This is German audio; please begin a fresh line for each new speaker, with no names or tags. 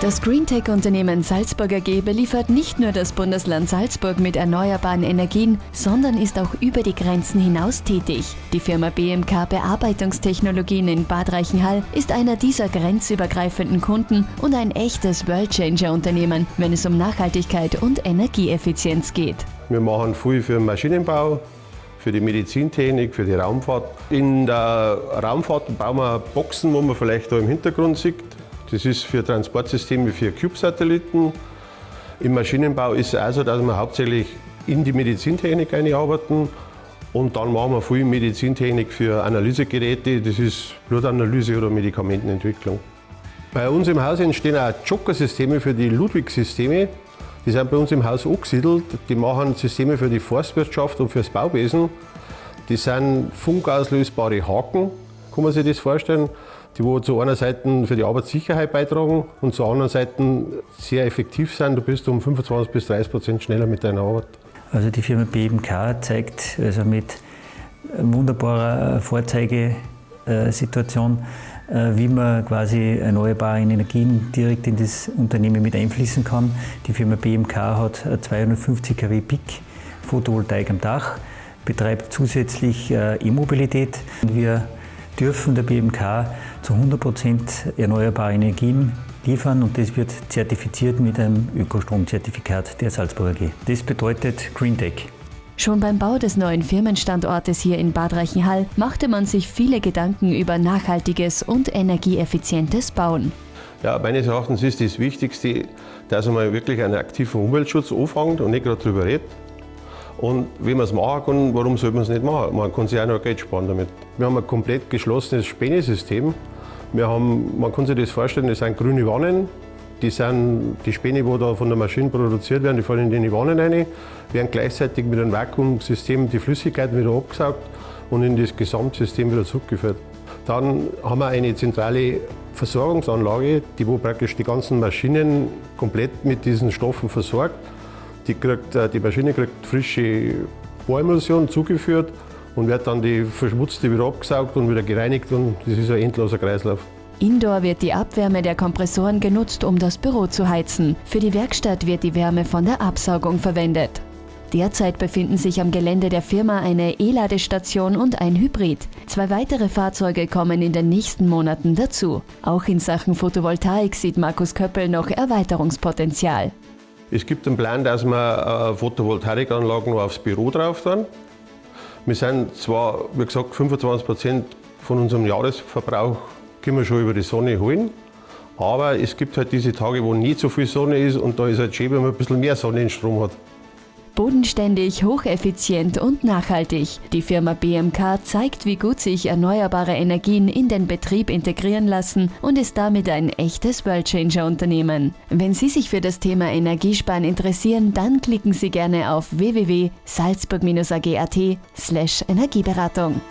Das Greentech-Unternehmen Salzburg AG beliefert nicht nur das Bundesland Salzburg mit erneuerbaren Energien, sondern ist auch über die Grenzen hinaus tätig. Die Firma BMK Bearbeitungstechnologien in Bad Reichenhall ist einer dieser grenzübergreifenden Kunden und ein echtes Worldchanger-Unternehmen, wenn es um Nachhaltigkeit und Energieeffizienz geht.
Wir machen viel für den Maschinenbau, für die Medizintechnik, für die Raumfahrt. In der Raumfahrt bauen wir Boxen, wo man vielleicht da im Hintergrund sieht. Das ist für Transportsysteme für CubeSatelliten. Im Maschinenbau ist es auch so, dass wir hauptsächlich in die Medizintechnik einarbeiten. Und dann machen wir viel Medizintechnik für Analysegeräte, das ist Blutanalyse oder Medikamentenentwicklung. Bei uns im Haus entstehen auch Joker-Systeme für die Ludwig-Systeme. Die sind bei uns im Haus angesiedelt. Die machen Systeme für die Forstwirtschaft und fürs Bauwesen. Die sind funkauslösbare Haken, kann man sich das vorstellen die wo zu einer Seite für die Arbeitssicherheit beitragen und zur anderen Seite sehr effektiv sind. Du bist um 25 bis 30 Prozent schneller mit deiner Arbeit.
Also die Firma BMK zeigt also mit wunderbarer Vorzeigesituation, äh, wie man quasi erneuerbare Energien direkt in das Unternehmen mit einfließen kann. Die Firma BMK hat 250 kW Peak Photovoltaik am Dach, betreibt zusätzlich äh, E-Mobilität. Wir dürfen der BMK zu 100% erneuerbare Energien liefern und das wird zertifiziert mit einem Ökostromzertifikat der Salzburger AG. Das bedeutet Green Tech.
Schon beim Bau des neuen Firmenstandortes hier in Bad Reichenhall machte man sich viele Gedanken über nachhaltiges und energieeffizientes Bauen.
Ja, meines Erachtens ist das Wichtigste, dass man wirklich einen aktiven Umweltschutz anfängt und nicht gerade darüber redet. Und wenn man es machen kann, warum soll man es nicht machen? Man kann sich auch noch Geld sparen damit. Wir haben ein komplett geschlossenes Spänesystem. Wir haben, man kann sich das vorstellen, das sind grüne Wannen. Die, sind, die Späne, die da von der Maschine produziert werden, die fallen in die Wannen rein, werden gleichzeitig mit einem Vakuumsystem die Flüssigkeit wieder abgesaugt und in das Gesamtsystem wieder zurückgeführt. Dann haben wir eine zentrale Versorgungsanlage, die wo praktisch die ganzen Maschinen komplett mit diesen Stoffen versorgt. Die, kriegt, äh, die Maschine kriegt frische Bohremulsion zugeführt und wird dann die verschmutzte wieder abgesaugt und wieder gereinigt und das ist ein endloser Kreislauf.
Indoor wird die Abwärme der Kompressoren genutzt, um das Büro zu heizen. Für die Werkstatt wird die Wärme von der Absaugung verwendet. Derzeit befinden sich am Gelände der Firma eine E-Ladestation und ein Hybrid. Zwei weitere Fahrzeuge kommen in den nächsten Monaten dazu. Auch in Sachen Photovoltaik sieht Markus Köppel noch Erweiterungspotenzial.
Es gibt einen Plan, dass wir äh, Photovoltaikanlagen aufs Büro drauf tun. Wir sind zwar, wie gesagt, 25 Prozent von unserem Jahresverbrauch können wir schon über die Sonne holen. Aber es gibt halt diese Tage, wo nicht so viel Sonne ist und da ist halt schön, wenn man ein bisschen mehr Sonnenstrom hat.
Bodenständig, hocheffizient und nachhaltig. Die Firma BMK zeigt, wie gut sich erneuerbare Energien in den Betrieb integrieren lassen und ist damit ein echtes Worldchanger-Unternehmen. Wenn Sie sich für das Thema Energiesparen interessieren, dann klicken Sie gerne auf www.salzburg-ag.at/energieberatung.